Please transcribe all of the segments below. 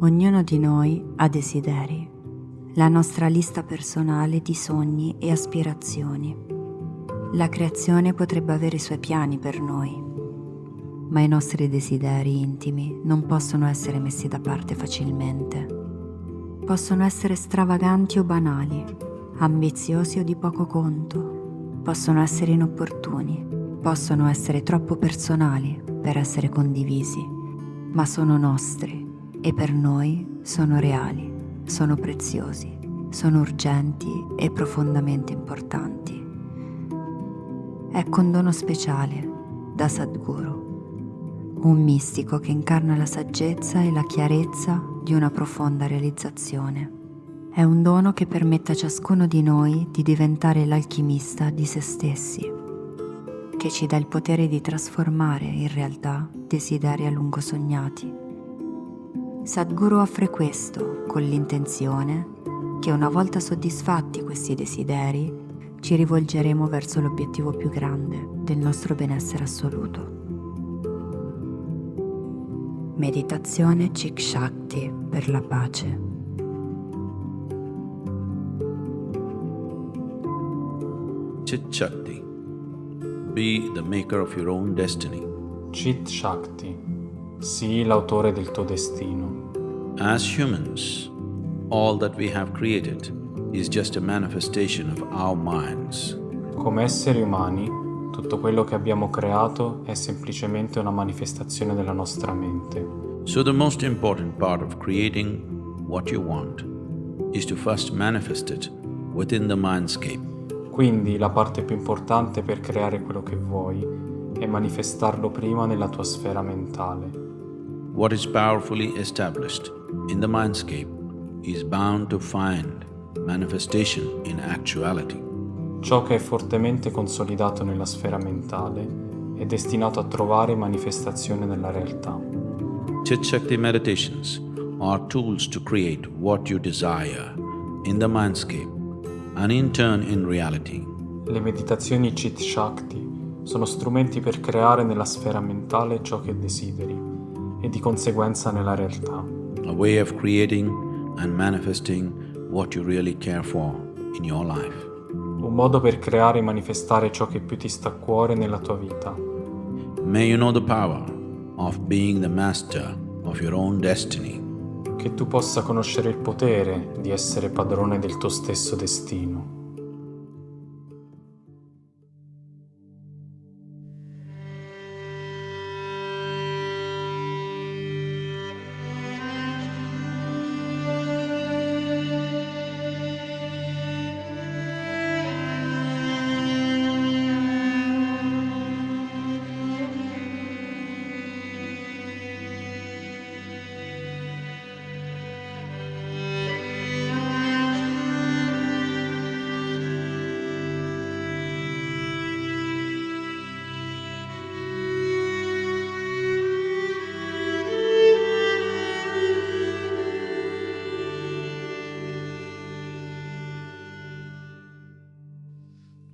Ognuno di noi ha desideri, la nostra lista personale di sogni e aspirazioni. La creazione potrebbe avere i suoi piani per noi, ma i nostri desideri intimi non possono essere messi da parte facilmente. Possono essere stravaganti o banali, ambiziosi o di poco conto, possono essere inopportuni, possono essere troppo personali per essere condivisi, ma sono nostri e per noi sono reali, sono preziosi, sono urgenti e profondamente importanti. Ecco un dono speciale da Sadhguru un mistico che incarna la saggezza e la chiarezza di una profonda realizzazione. È un dono che permette a ciascuno di noi di diventare l'alchimista di se stessi, che ci dà il potere di trasformare in realtà desideri a lungo sognati. Sadhguru offre questo con l'intenzione che una volta soddisfatti questi desideri ci rivolgeremo verso l'obiettivo più grande del nostro benessere assoluto. Meditazione Chik Shakti per la pace. Chit Shakti. Be the maker of your own destiny. Chit Shakti. Sii l'autore del tuo destino. As humans, all that we have created is just a manifestation of our minds. Come esseri umani, tutto quello che abbiamo creato è semplicemente una manifestazione della nostra mente. So the most important part of creating what you want is to first manifest it within the mindscape. Quindi la parte più importante per creare quello che vuoi è manifestarlo prima nella tua sfera mentale. What is powerfully established in the mindscape is bound to find manifestation in actuality. Ciò che è fortemente consolidato nella sfera mentale è destinato a trovare manifestazione nella realtà. Chit Shakti meditations are tools to create what you desire in the mindscape and in turn in reality. Le meditazioni Chit Shakti sono strumenti per creare nella sfera mentale ciò che desideri e di conseguenza nella realtà. A way of creating and manifesting what you really care for in your life un modo per creare e manifestare ciò che più ti sta a cuore nella tua vita. May you know the power of being the master of your own destiny. Che tu possa conoscere il potere di essere padrone del tuo stesso destino.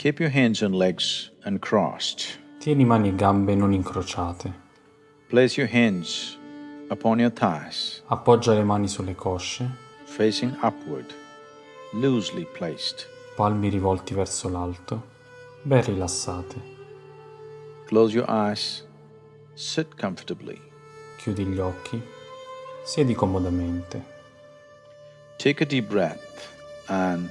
Keep your hands and legs uncrossed. Tieni mani e gambe non incrociate. Place your hands upon your thighs. Appoggia le mani sulle cosce. Facing upward, loosely placed. Palmi rivolti verso l'alto, ben rilassate. Close your eyes. Sit comfortably. Chiudi gli occhi. Siedi comodamente. Take a deep breath and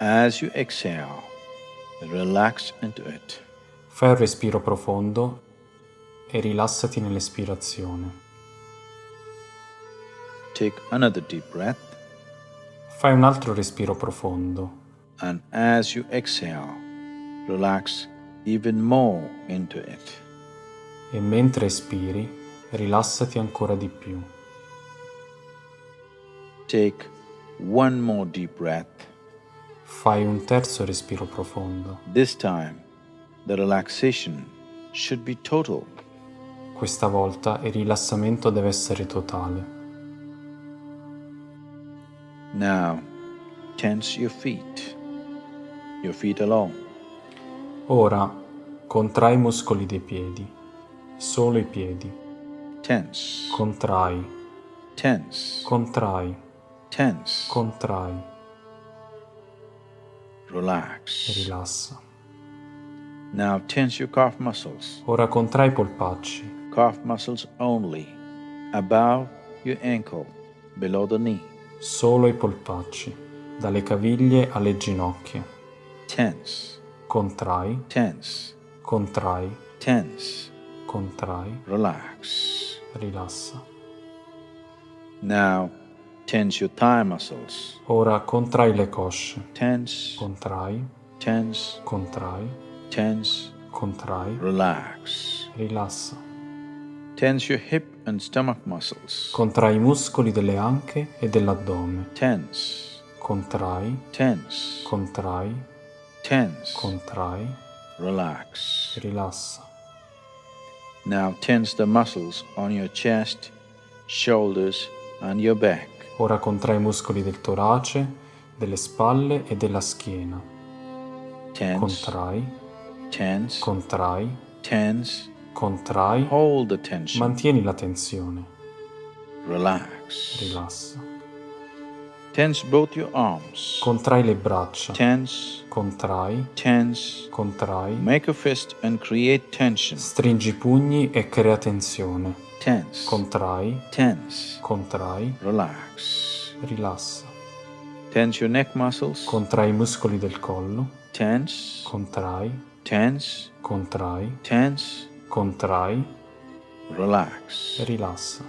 as you exhale. Fai un respiro profondo e rilassati nell'espirazione. Take another deep breath. Fai un altro respiro profondo. And as you exhale, relax even more into it. E mentre espiri, rilassati ancora di più. Take one more deep breath. Fai un terzo respiro profondo. This time, the relaxation should be total. Questa volta il rilassamento deve essere totale. Now, tense your feet, your feet alone. Ora, contrai i muscoli dei piedi, solo i piedi. Tense. Contrai. tense, Contrai, tense, contrai relax. rilassa. Now tense your calf muscles, Ora contrai i polpacci, calf muscles only, above your ankle, below the knee. solo i polpacci, dalle caviglie alle ginocchia. Tense, Contrai, tense, contrai, tense, contrai, relax. rilassa. Now tense your thigh muscles, Ora contrai le cosce, tense, contrai, tense, contrai, tense, contrai, relax. rilassa. Tense your hip and stomach muscles, Contrai i muscoli delle anche e dell'addome. tense, Contrai, tense, contrai, tense, contrai, relax. rilassa. Now tense the muscles on your chest, shoulders, and your back. Ora contrai i muscoli del torace, delle spalle e della schiena. Tense, Contrai, tense, contrai, tense. contrai. Hold the tension. Mantieni la tensione. Relax. Rilassa. Tense both your arms. Contrai le braccia. Tense, Contrai, tense. contrai. Make a fist and create tension. Stringi i pugni e crea tensione. Tense, Contrai, tense. contrai, Relax. rilassa. Tense your neck muscles. Contrai i muscoli del collo. Tense, Contrai, tense, contrai, tense. contrai, Relax. rilassa.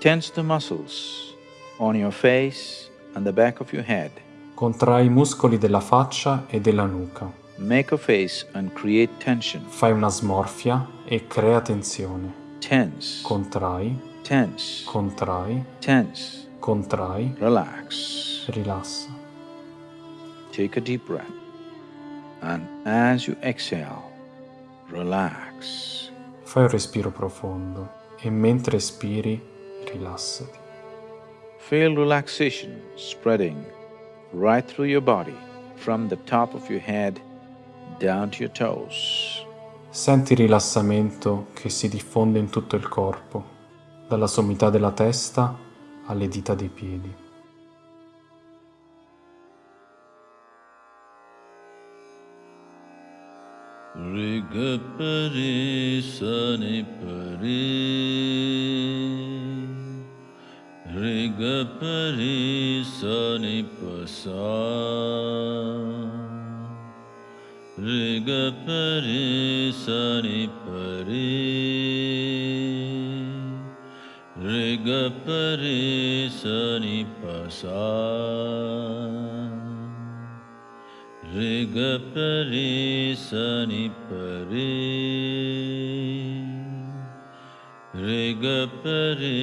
Tense the muscles on your face and the back of your head. Contrai i muscoli della faccia e della nuca. Make a face and create tension. Fai una smorfia e crea tensione. Tense, Contrai, tense, contrai, tense. contrai, Relax. rilassa. Take a deep breath. And as you exhale, relax. Fai un respiro profondo e mentre espiri, rilassati. Feel relaxation spreading right through your body from the top of your head down to your toes. Senti il rilassamento che si diffonde in tutto il corpo, dalla sommità della testa alle dita dei piedi. Riga sani pari Riga sani pasa Rig परे सनि परे ऋग परे सनि पसा ऋग परे सनि परे ऋग परे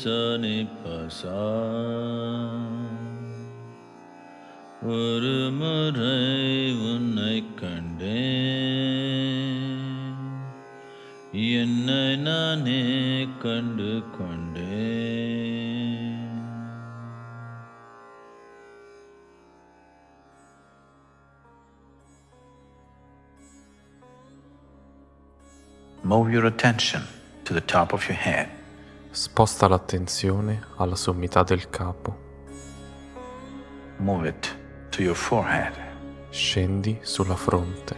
सनि पसा ஒரு முறை உன்னை கண்டேன் என்னை நானே கண்டு கொண்டேன் Move your attention to the top of your head. Sposta l'attenzione alla sommità del capo. Move it to your forehead, Scendi sulla fronte,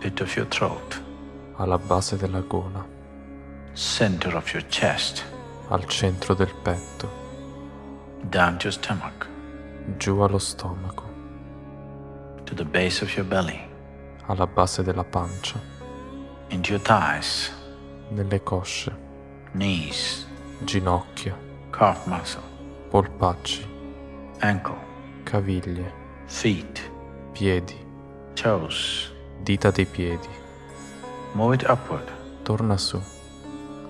pit of your throat, alla base della gola, center of your chest, al centro del petto, down to your stomach, giù allo stomaco, to the base of your belly, alla base della pancia, into your thighs, nelle cosce, knees, ginocchia, calf muscle, polpacci, ankle, caviglie, feet, piedi, toes. dita dei piedi. Move it upward. Torna su,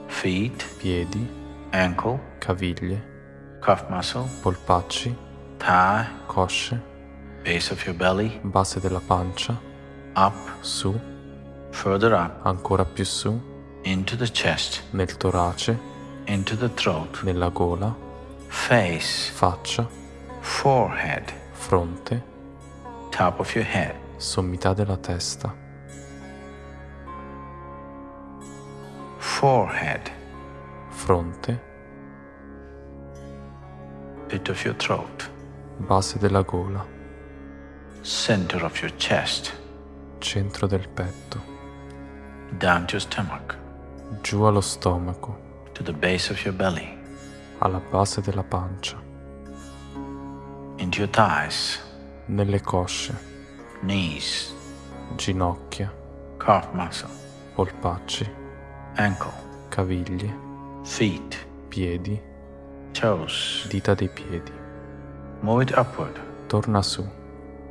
Feet, piedi, ankle, caviglie, calf muscle, polpacci, thigh, cosce, base of your belly, base della pancia, up, su, further up, ancora più su, into the chest, nel torace, into the throat, nella gola, face, faccia, forehead, fronte, top of your head, sommità della testa, forehead, fronte, pit of your throat, base della gola, center of your chest, centro del petto, down to your stomach, giù allo stomaco, to the base of your belly, alla base della pancia, into your thighs, nelle cosce, knees, ginocchia, calf muscle, polpacci, ankle, caviglie, feet, piedi, toes. dita dei piedi. Move it upward. Torna su,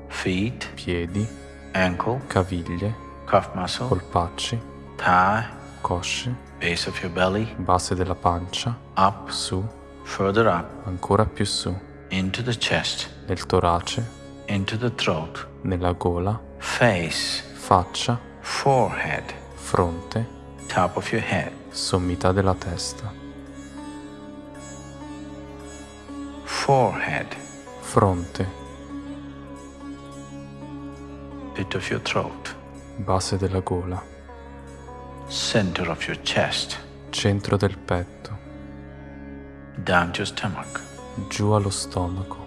Feet, piedi, ankle, caviglie, calf muscle, polpacci, thigh, cosce, base of your belly, base della pancia, up, su, further up, ancora più su, into the chest, nel torace, into the throat, nella gola, face, faccia, forehead, fronte, top of your head, sommità della testa, forehead, fronte, pit of your throat, base della gola, center of your chest, centro del petto, down to your stomach, giù allo stomaco,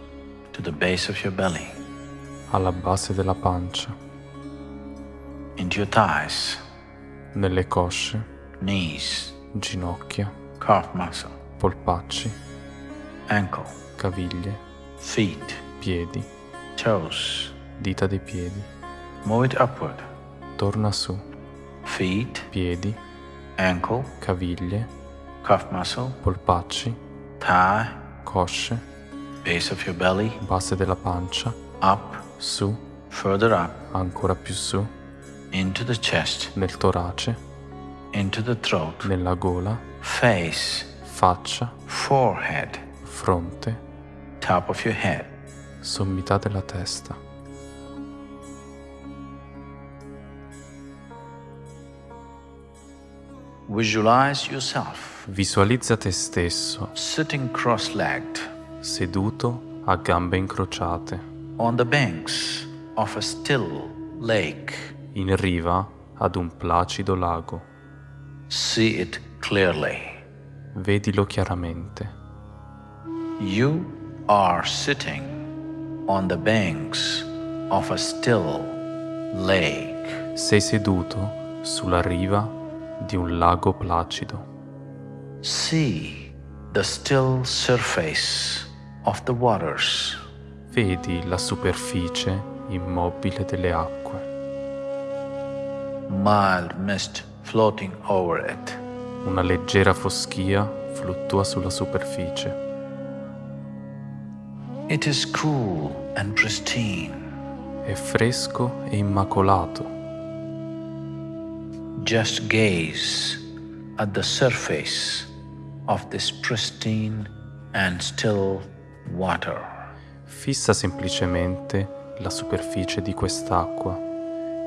to the base of your belly, alla base della pancia, into your thighs, nelle cosce, knees, ginocchia, calf muscle, polpacci, ankle, caviglie, feet, piedi, toes. dita dei piedi. Move it upward. Torna su, Feet, piedi, ankle, caviglie, calf muscle, polpacci, thigh, cosce, base of your belly, base della pancia, up, su, further up, ancora più su, into the chest, nel torace, into the throat, nella gola, face, faccia, forehead, fronte, top of your head, sommità della testa. Visualizza te stesso sitting cross legged seduto a gambe incrociate on the banks of a still lake. in riva ad un placido lago. See it clearly. Vedilo chiaramente. You are sitting on the banks of a still lake. Sei seduto sulla riva di un lago placido. See the still surface of the waters. Vedi la superficie immobile delle acque, Mild mist floating over it. una leggera foschia fluttua sulla superficie. It is cool and pristine. È fresco e immacolato. Just gaze at the surface of this pristine and still water. Fissa semplicemente la superficie di quest'acqua,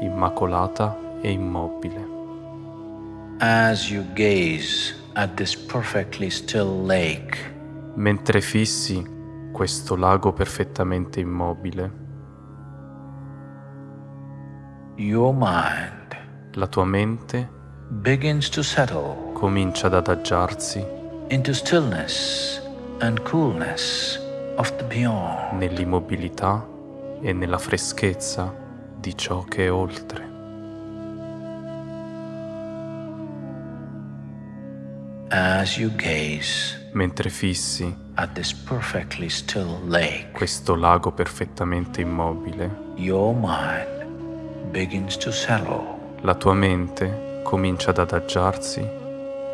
immacolata e immobile. As you gaze at this perfectly still lake, Mentre fissi questo lago perfettamente immobile, your mind la tua mente begins to settle comincia ad adagiarsi into stillness and coolness of the beyond. nell'immobilità e nella freschezza di ciò che è oltre. As you gaze Mentre fissi at this perfectly still lake, questo lago perfettamente immobile, your mind begins to settle la tua mente comincia ad adagiarsi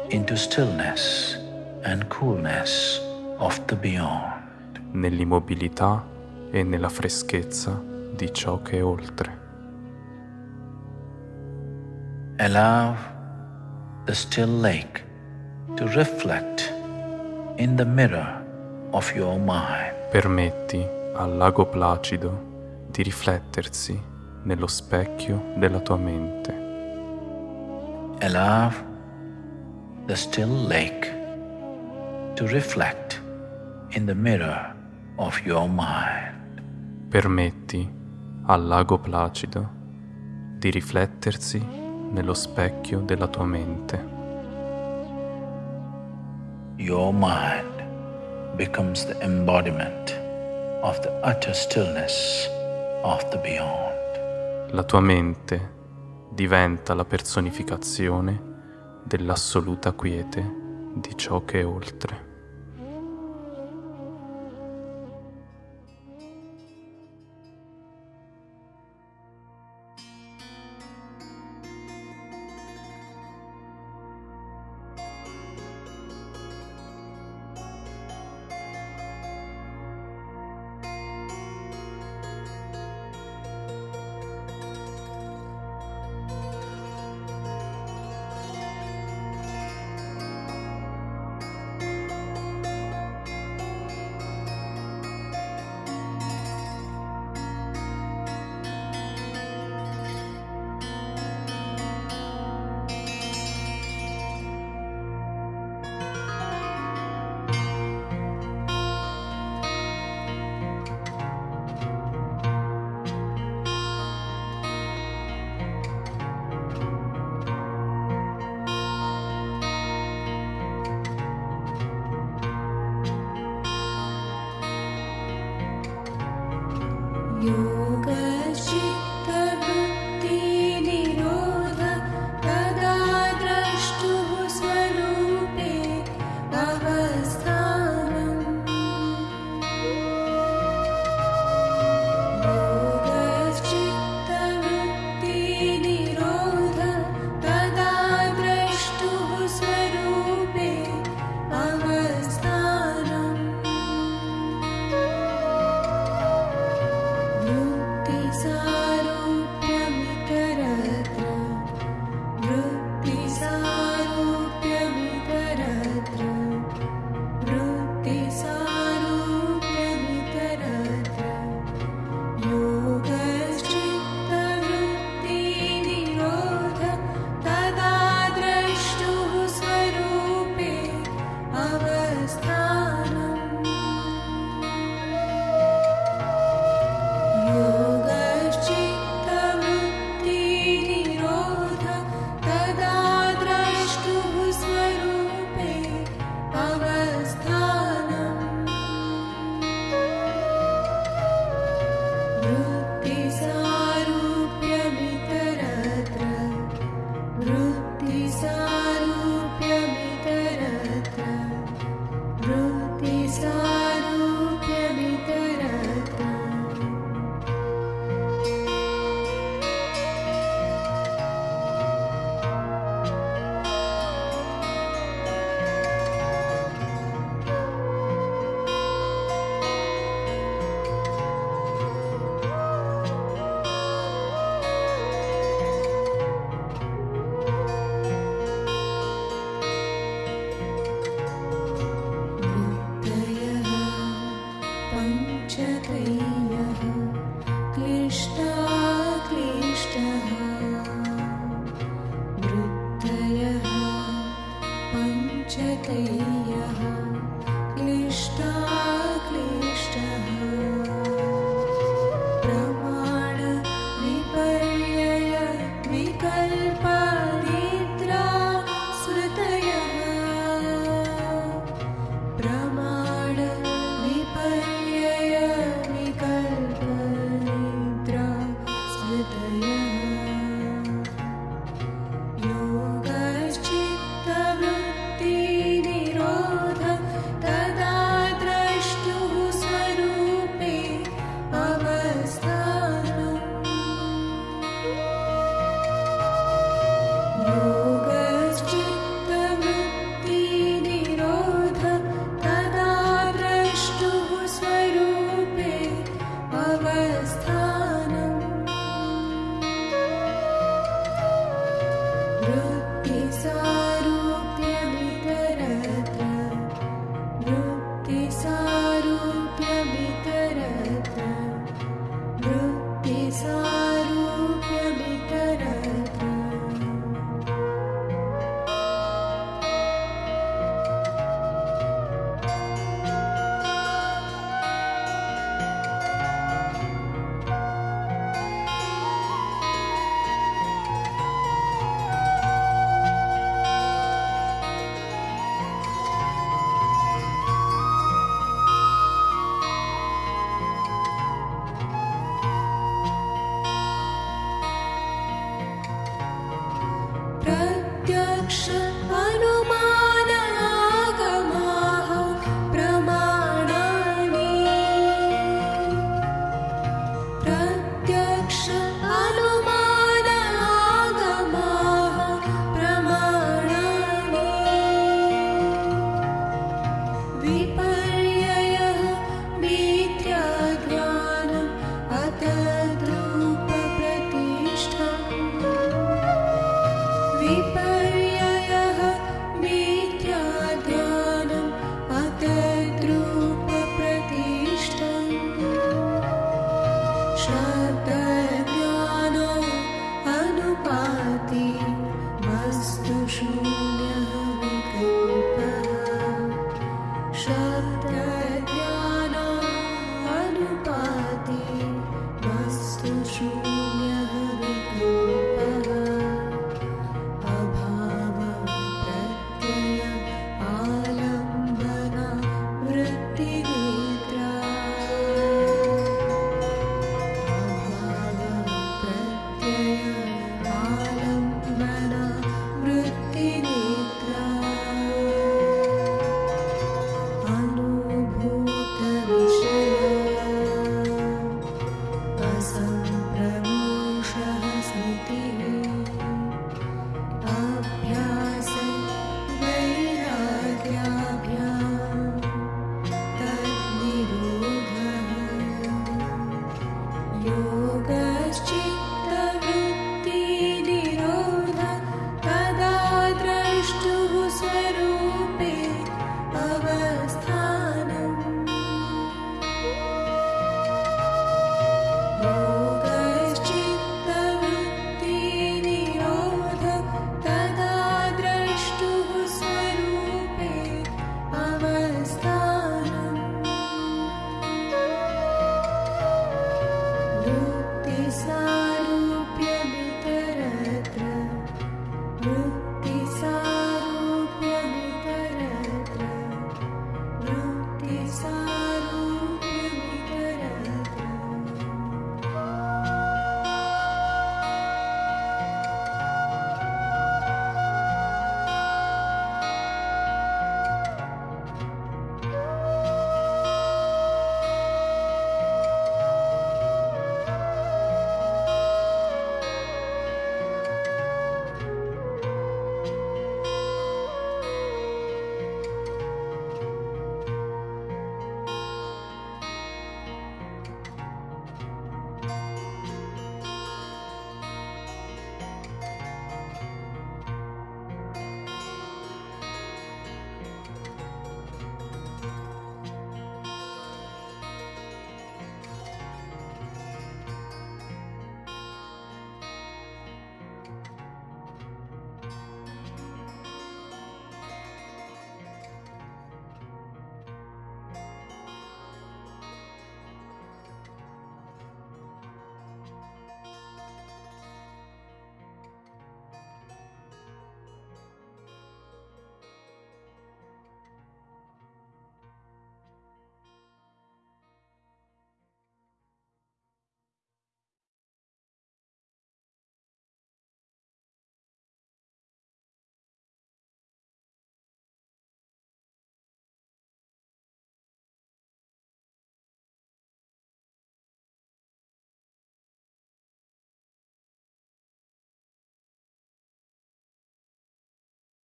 into stillness and coolness of the beyond. nell'immobilità e nella freschezza di ciò che è oltre. Allow the still lake to reflect in the mirror of your mind. Permetti al lago placido di riflettersi nello specchio della tua mente. Allow the still lake to reflect in the mirror of your mind. Permetti al lago placido di riflettersi nello specchio della tua mente. your mind becomes the embodiment of the utter stillness of the beyond. La tua mente diventa la personificazione dell'assoluta quiete di ciò che è oltre.